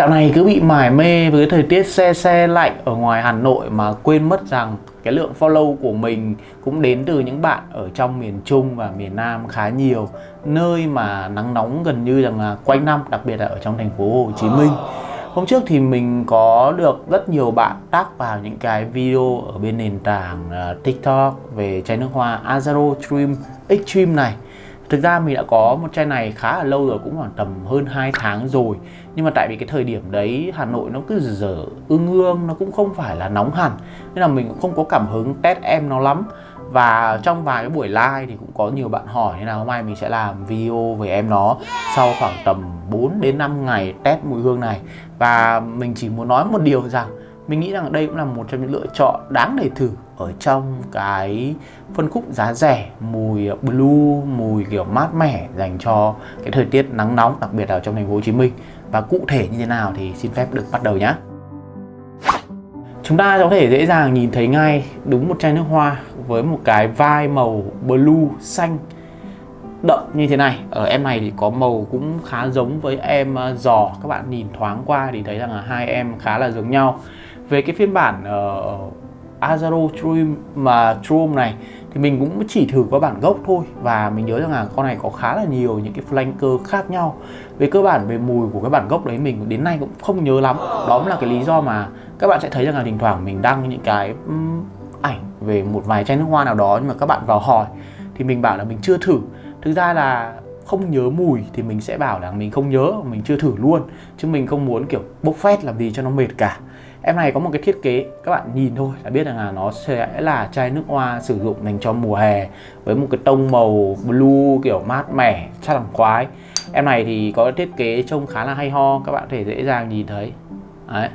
Dạo này cứ bị mải mê với thời tiết xe xe lạnh ở ngoài Hà Nội mà quên mất rằng cái lượng follow của mình cũng đến từ những bạn ở trong miền Trung và miền Nam khá nhiều. Nơi mà nắng nóng gần như rằng là quanh năm đặc biệt là ở trong thành phố Hồ Chí Minh. Hôm trước thì mình có được rất nhiều bạn tác vào những cái video ở bên nền tảng uh, TikTok về chai nước hoa Azaro Dream Extreme này Thực ra mình đã có một chai này khá là lâu rồi, cũng khoảng tầm hơn 2 tháng rồi. Nhưng mà tại vì cái thời điểm đấy Hà Nội nó cứ dở ương ương, nó cũng không phải là nóng hẳn. Nên là mình cũng không có cảm hứng test em nó lắm. Và trong vài cái buổi live thì cũng có nhiều bạn hỏi nên là hôm nay mình sẽ làm video về em nó sau khoảng tầm 4 đến 5 ngày test mùi hương này. Và mình chỉ muốn nói một điều rằng mình nghĩ rằng đây cũng là một trong những lựa chọn đáng để thử ở trong cái phân khúc giá rẻ, mùi blue, mùi kiểu mát mẻ dành cho cái thời tiết nắng nóng, đặc biệt là trong thành phố Hồ Chí Minh. Và cụ thể như thế nào thì xin phép được bắt đầu nhé chúng ta có thể dễ dàng nhìn thấy ngay đúng một chai nước hoa với một cái vai màu blue xanh đậm như thế này. Ở em này thì có màu cũng khá giống với em ờ, giò. Các bạn nhìn thoáng qua thì thấy rằng là hai em khá là giống nhau về cái phiên bản uh, Azaro trum mà Chrome này thì mình cũng chỉ thử qua bản gốc thôi. Và mình nhớ rằng là con này có khá là nhiều những cái flanker khác nhau. Về cơ bản về mùi của cái bản gốc đấy mình đến nay cũng không nhớ lắm. Đó cũng là cái lý do mà các bạn sẽ thấy rằng là thỉnh thoảng mình đăng những cái um, ảnh về một vài chai nước hoa nào đó nhưng mà các bạn vào hỏi thì mình bảo là mình chưa thử. Thực ra là không nhớ mùi thì mình sẽ bảo là mình không nhớ mình chưa thử luôn. Chứ mình không muốn kiểu bốc phét làm gì cho nó mệt cả em này có một cái thiết kế, các bạn nhìn thôi là biết rằng là nó sẽ là chai nước hoa sử dụng dành cho mùa hè với một cái tông màu blue kiểu mát mẻ, chắc là khoái. Em này thì có thiết kế trông khá là hay ho, các bạn có thể dễ dàng nhìn thấy. Đấy,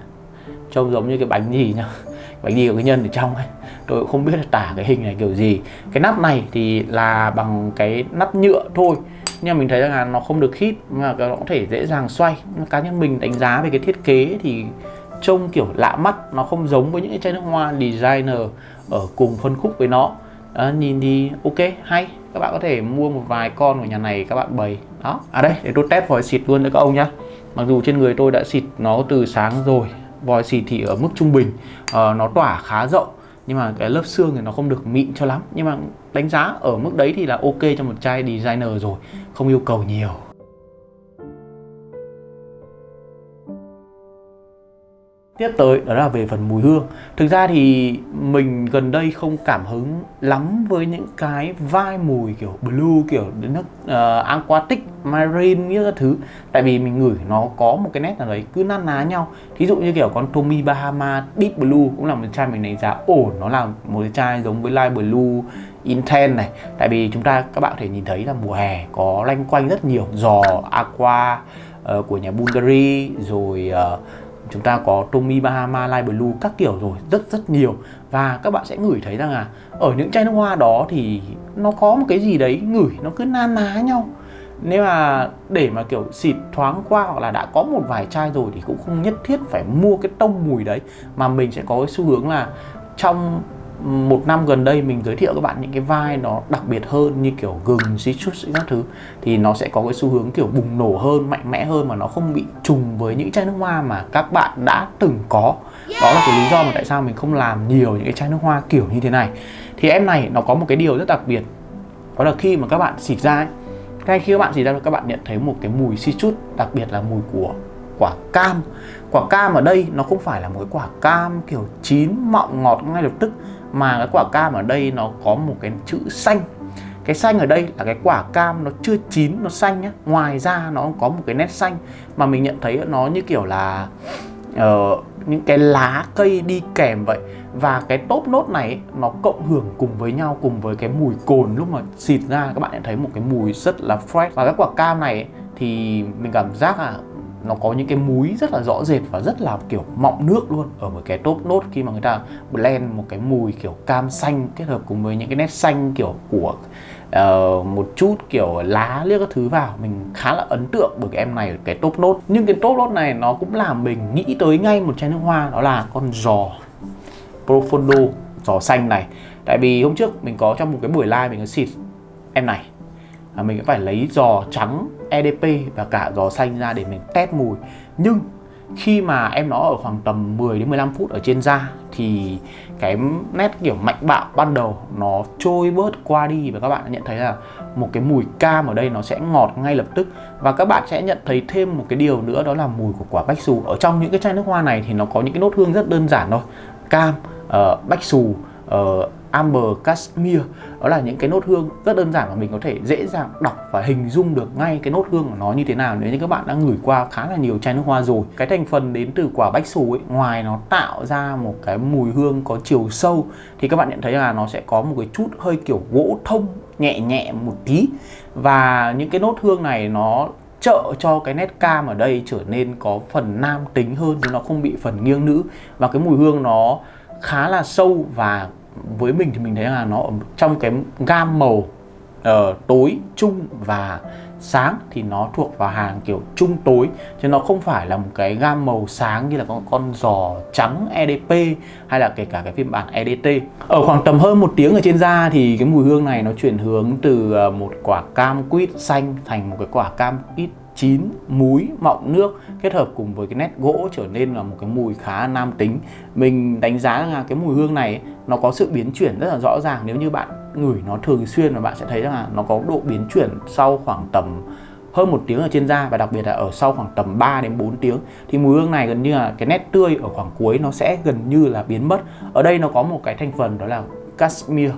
trông giống như cái bánh gì nhá. Bánh gì của cái nhân ở trong ấy. Tôi cũng không biết là tả cái hình này kiểu gì. Cái nắp này thì là bằng cái nắp nhựa thôi, nhưng mà mình thấy rằng là nó không được khít mà nó có thể dễ dàng xoay. Cá nhân mình đánh giá về cái thiết kế thì trông kiểu lạ mắt nó không giống với những cái chai nước hoa designer ở cùng phân khúc với nó. À, nhìn thì ok hay. Các bạn có thể mua một vài con của nhà này các bạn bày. Đó à đây để tôi test vòi xịt luôn cho các ông nhá. Mặc dù trên người tôi đã xịt nó từ sáng rồi vòi xịt thì ở mức trung bình à, nó tỏa khá rộng nhưng mà cái lớp xương thì nó không được mịn cho lắm. Nhưng mà đánh giá ở mức đấy thì là ok cho một chai designer rồi không yêu cầu nhiều. Tiếp tới đó là về phần mùi hương. Thực ra thì mình gần đây không cảm hứng lắm với những cái vai mùi kiểu blue kiểu nước uh, aquatic, marine như các thứ. Tại vì mình ngửi nó có một cái nét nào đấy cứ năn ná nhau. Thí dụ như kiểu con Tommy Bahama Deep Blue cũng là một chai mình đánh giá ổn Nó là một cái chai giống với Light Blue Intense này. Tại vì chúng ta các bạn có thể nhìn thấy là mùa hè có lanh quanh rất nhiều giò aqua uh, của nhà Bulgari rồi uh, chúng ta có Tommy Bahama Light Blue, các kiểu rồi, rất rất nhiều. Và các bạn sẽ ngửi thấy rằng là ở những chai nước hoa đó thì nó có một cái gì đấy ngửi, nó cứ na ná nhau. Nếu mà để mà kiểu xịt thoáng qua hoặc là đã có một vài chai rồi thì cũng không nhất thiết phải mua cái tông mùi đấy, mà mình sẽ có cái xu hướng là trong một năm gần đây mình giới thiệu các bạn những cái vai nó đặc biệt hơn như kiểu gừng, citrus các thứ thì nó sẽ có cái xu hướng kiểu bùng nổ hơn, mạnh mẽ hơn mà nó không bị trùng với những chai nước hoa mà các bạn đã từng có. Đó là cái lý do mà tại sao mình không làm nhiều những cái chai nước hoa kiểu như thế này. Thì em này nó có một cái điều rất đặc biệt. Đó là khi mà các bạn xịt ra ấy, ngay khi các bạn xịt ra các bạn nhận thấy một cái mùi citrus, đặc biệt là mùi của quả cam. Quả cam ở đây nó không phải là một cái quả cam kiểu chín mọng ngọt ngay lập tức mà cái quả cam ở đây nó có một cái chữ xanh. Cái xanh ở đây là cái quả cam nó chưa chín nó xanh nhá. Ngoài ra nó có một cái nét xanh mà mình nhận thấy nó như kiểu là uh, những cái lá cây đi kèm vậy. Và cái top nốt này nó cộng hưởng cùng với nhau cùng với cái mùi cồn lúc mà xịt ra. Các bạn nhận thấy một cái mùi rất là fresh. Và cái quả cam này thì mình cảm giác là nó có những cái múi rất là rõ rệt và rất là kiểu mọng nước luôn ở một cái top nốt khi mà người ta blend một cái mùi kiểu cam xanh kết hợp cùng với những cái nét xanh kiểu của uh, một chút kiểu lá liếc các thứ vào. Mình khá là ấn tượng bởi cái em này ở cái top nốt nhưng cái top nốt này nó cũng làm mình nghĩ tới ngay một chai nước hoa đó là con giò profondo giò xanh này. Tại vì hôm trước mình có trong một cái buổi live mình có xịt em này à, mình phải lấy giò trắng EDP và cả giò xanh ra để mình test mùi. Nhưng khi mà em nó ở khoảng tầm 10 đến 15 phút ở trên da thì cái nét kiểu mạnh bạo ban đầu nó trôi bớt qua đi và các bạn nhận thấy là một cái mùi cam ở đây nó sẽ ngọt ngay lập tức. Và các bạn sẽ nhận thấy thêm một cái điều nữa đó là mùi của quả bách xù. Ở trong những cái chai nước hoa này thì nó có những cái nốt hương rất đơn giản thôi. Cam uh, bách xù uh, amber cashmere. Đó là những cái nốt hương rất đơn giản mà mình có thể dễ dàng đọc và hình dung được ngay cái nốt hương của nó như thế nào. Nếu như các bạn đã ngửi qua khá là nhiều chai nước hoa rồi, cái thành phần đến từ quả bách xù ấy, ngoài nó tạo ra một cái mùi hương có chiều sâu, thì các bạn nhận thấy là nó sẽ có một cái chút hơi kiểu gỗ thông, nhẹ nhẹ một tí. Và những cái nốt hương này nó trợ cho cái nét cam ở đây trở nên có phần nam tính hơn, chứ nó không bị phần nghiêng nữ. Và cái mùi hương nó khá là sâu và với mình thì mình thấy là nó ở trong cái gam màu uh, tối trung và sáng thì nó thuộc vào hàng kiểu trung tối. Chứ nó không phải là một cái gam màu sáng như là con con giò trắng EDP hay là kể cả cái phiên bản EDT ở khoảng tầm hơn một tiếng ở trên da thì cái mùi hương này nó chuyển hướng từ ờ, một quả cam quýt xanh thành một cái quả cam quýt chín múi mọng nước kết hợp cùng với cái nét gỗ trở nên là một cái mùi khá nam tính. Mình đánh giá là cái mùi hương này nó có sự biến chuyển rất là rõ ràng. Nếu như bạn ngửi nó thường xuyên và bạn sẽ thấy rằng là nó có độ biến chuyển sau khoảng tầm hơn một tiếng ở trên da và đặc biệt là ở sau khoảng tầm 3 đến 4 tiếng. Thì mùi hương này gần như là cái nét tươi ở khoảng cuối nó sẽ gần như là biến mất. Ở đây nó có một cái thành phần đó là cashmere.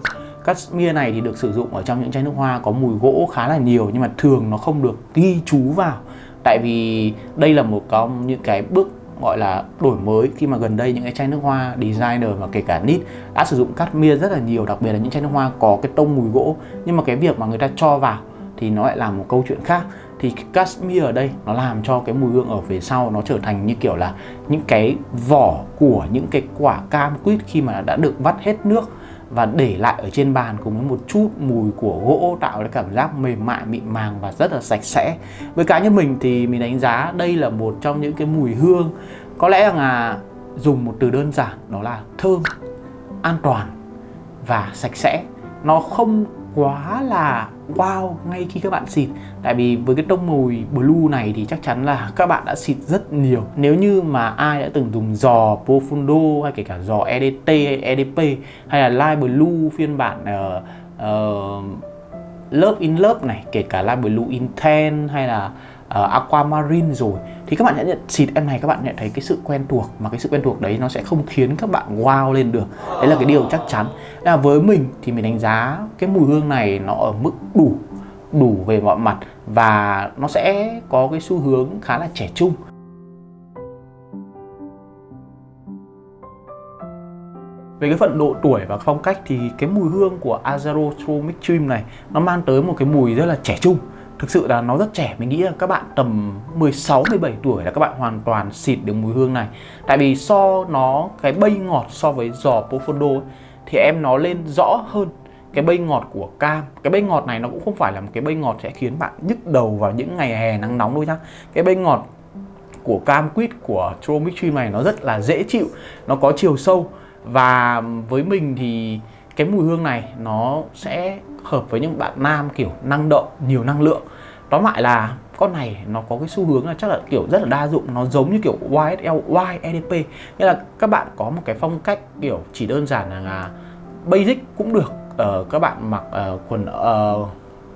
Cashmere này thì được sử dụng ở trong những chai nước hoa có mùi gỗ khá là nhiều nhưng mà thường nó không được ghi chú vào. Tại vì đây là một trong những cái bước gọi là đổi mới khi mà gần đây những cái chai nước hoa designer và kể cả nít đã sử dụng cashmere rất là nhiều, đặc biệt là những chai nước hoa có cái tông mùi gỗ. Nhưng mà cái việc mà người ta cho vào thì nó lại là một câu chuyện khác. Thì cashmere ở đây nó làm cho cái mùi hương ở phía sau nó trở thành như kiểu là những cái vỏ của những cái quả cam quýt khi mà đã được vắt hết nước và để lại ở trên bàn cùng với một chút mùi của gỗ tạo cái cảm giác mềm mại, mịn màng và rất là sạch sẽ. Với cá nhân mình thì mình đánh giá đây là một trong những cái mùi hương. Có lẽ là dùng một từ đơn giản, đó là thơm, an toàn và sạch sẽ. Nó không quá là wow ngay khi các bạn xịt. Tại vì với cái tông mùi blue này thì chắc chắn là các bạn đã xịt rất nhiều. Nếu như mà ai đã từng dùng giò Profundo hay kể cả giò EDT hay EDP hay là Light Blue phiên bản uh, uh, lớp in lớp này kể cả Light Blue Intense hay là uh, aquamarine rồi thì các bạn sẽ nhận xịt em này các bạn nhận thấy cái sự quen thuộc mà cái sự quen thuộc đấy nó sẽ không khiến các bạn wow lên được. Đấy là cái điều chắc chắn. Là với mình thì mình đánh giá cái mùi hương này nó ở mức đủ đủ về mọi mặt và nó sẽ có cái xu hướng khá là trẻ trung. Về cái phần độ tuổi và phong cách thì cái mùi hương của Azaro True Mix này nó mang tới một cái mùi rất là trẻ trung thực sự là nó rất trẻ, mình nghĩ là các bạn tầm 16 17 tuổi là các bạn hoàn toàn xịt được mùi hương này. Tại vì so nó, cái bay ngọt so với giò Profondo thì em nó lên rõ hơn cái bay ngọt của cam. Cái bay ngọt này nó cũng không phải là một cái bay ngọt sẽ khiến bạn nhức đầu vào những ngày hè nắng nóng đâu nhá. Cái bay ngọt của cam quýt của Tromixtream này nó rất là dễ chịu, nó có chiều sâu. Và với mình thì cái mùi hương này nó sẽ hợp với những bạn nam kiểu năng động nhiều năng lượng. Tóm lại là con này nó có cái xu hướng là chắc là kiểu rất là đa dụng. Nó giống như kiểu YSL YEDP nghĩa là các bạn có một cái phong cách kiểu chỉ đơn giản là, basic cũng được. Uh, các bạn mặc uh, quần uh,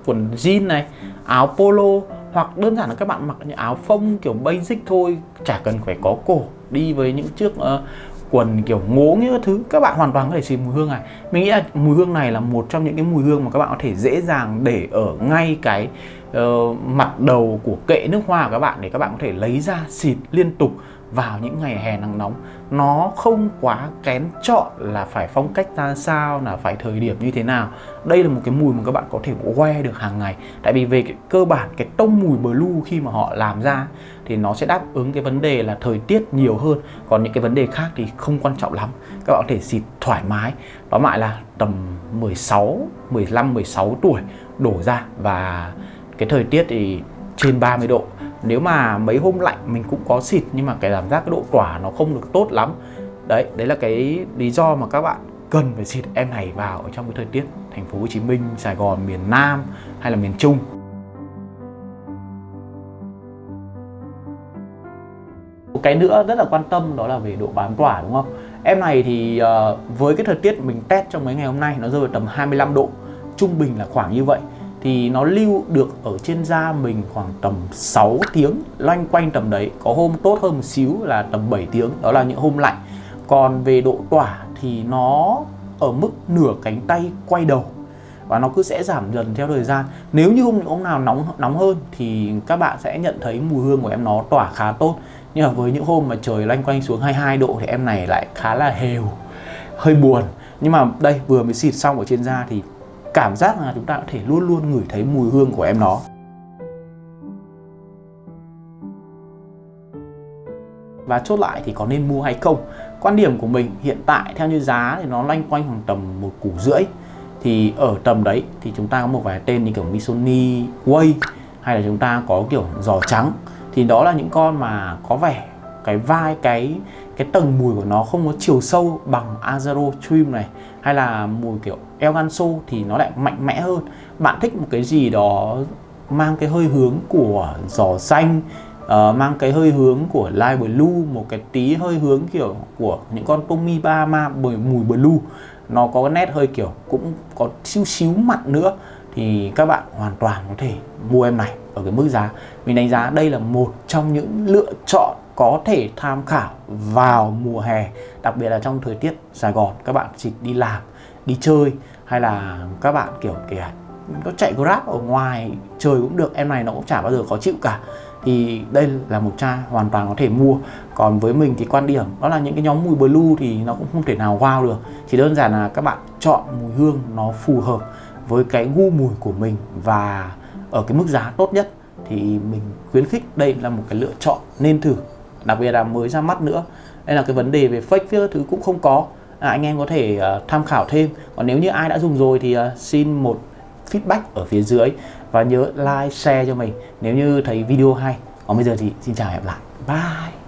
quần jean này áo polo hoặc đơn giản là các bạn mặc những áo phông kiểu basic thôi. Chả cần phải có cổ. Đi với những chiếc uh, quần kiểu ngố những thứ các bạn hoàn toàn có thể xịt mùi hương này. Mình nghĩ là mùi hương này là một trong những cái mùi hương mà các bạn có thể dễ dàng để ở ngay cái uh, mặt đầu của kệ nước hoa của các bạn để các bạn có thể lấy ra xịt liên tục vào những ngày hè nắng nóng, nó không quá kén chọn là phải phong cách ra sao, là phải thời điểm như thế nào. Đây là một cái mùi mà các bạn có thể que được hàng ngày. Tại vì về cái cơ bản, cái tông mùi blue khi mà họ làm ra thì nó sẽ đáp ứng cái vấn đề là thời tiết nhiều hơn. Còn những cái vấn đề khác thì không quan trọng lắm. Các bạn có thể xịt thoải mái. Đó lại là tầm 16 15 16 tuổi đổ ra. Và cái thời tiết thì trên 30 độ nếu mà mấy hôm lạnh mình cũng có xịt nhưng mà cái cảm giác cái độ tỏa nó không được tốt lắm. Đấy đấy là cái lý do mà các bạn cần phải xịt em này vào ở trong cái thời tiết thành phố Hồ Chí Minh, Sài Gòn, miền Nam hay là miền Trung. Cái nữa rất là quan tâm đó là về độ bám tỏa đúng không? Em này thì uh, với cái thời tiết mình test trong mấy ngày hôm nay nó rơi vào tầm 25 độ trung bình là khoảng như vậy thì nó lưu được ở trên da mình khoảng tầm 6 tiếng. Loanh quanh tầm đấy, có hôm tốt hơn một xíu là tầm 7 tiếng, đó là những hôm lạnh. Còn về độ tỏa thì nó ở mức nửa cánh tay quay đầu và nó cứ sẽ giảm dần theo thời gian. Nếu như hôm hôm nào nóng nóng hơn thì các bạn sẽ nhận thấy mùi hương của em nó tỏa khá tốt. Nhưng mà với những hôm mà trời loanh quanh xuống 22 độ thì em này lại khá là hều, hơi buồn. Nhưng mà đây, vừa mới xịt xong ở trên da thì cảm giác là chúng ta có thể luôn luôn ngửi thấy mùi hương của em nó. Và chốt lại thì có nên mua hay không? Quan điểm của mình hiện tại theo như giá thì nó loanh quanh khoảng tầm một củ rưỡi. Thì ở tầm đấy thì chúng ta có một vài tên như kiểu Missoni Way hay là chúng ta có kiểu giò trắng. Thì đó là những con mà có vẻ cái vai cái cái tầng mùi của nó không có chiều sâu bằng Azaro Trim này hay là mùi kiểu Elganso thì nó lại mạnh mẽ hơn. Bạn thích một cái gì đó mang cái hơi hướng của giò xanh uh, mang cái hơi hướng của Light Blue một cái tí hơi hướng kiểu của những con Tommy Bahama bởi mùi blue nó có cái nét hơi kiểu cũng có xíu xíu mặn nữa thì các bạn hoàn toàn có thể mua em này ở cái mức giá. Mình đánh giá đây là một trong những lựa chọn có thể tham khảo vào mùa hè, đặc biệt là trong thời tiết Sài Gòn. Các bạn chỉ đi làm, đi chơi hay là các bạn, kiểu kìa nó chạy grab ở ngoài trời cũng được, em này nó cũng chả bao giờ khó chịu cả. Thì đây là một chai hoàn toàn có thể mua. Còn với mình thì quan điểm đó là những cái nhóm mùi blue thì nó cũng không thể nào wow được. Chỉ đơn giản là các bạn chọn mùi hương nó phù hợp với cái gu mùi của mình và ở cái mức giá tốt nhất thì mình khuyến khích đây là một cái lựa chọn nên thử đặc biệt là mới ra mắt nữa. Đây là cái vấn đề về fake phía thứ cũng không có. À, anh em có thể uh, tham khảo thêm. Còn nếu như ai đã dùng rồi thì uh, xin một feedback ở phía dưới và nhớ like share cho mình nếu như thấy video hay. Còn bây giờ thì xin chào hẹn gặp lại. Bye!